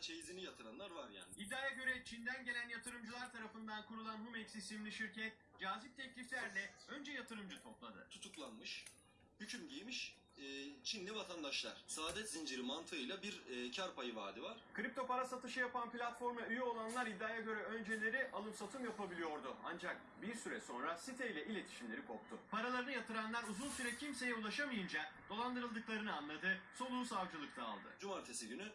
hatta çeyizini yatıranlar var yani. İddiaya göre Çin'den gelen yatırımcılar tarafından kurulan Humex isimli şirket cazip tekliflerle önce yatırımcı topladı. Tutuklanmış, hüküm giymiş e, Çinli vatandaşlar. Saadet zinciri mantığıyla bir e, kar payı vaadi var. Kripto para satışı yapan platforma üye olanlar iddiaya göre önceleri alım satım yapabiliyordu. Ancak bir süre sonra siteyle iletişimleri koptu. Paralarını yatıranlar uzun süre kimseye ulaşamayınca dolandırıldıklarını anladı, soluğu savcılıkta aldı. Cumartesi günü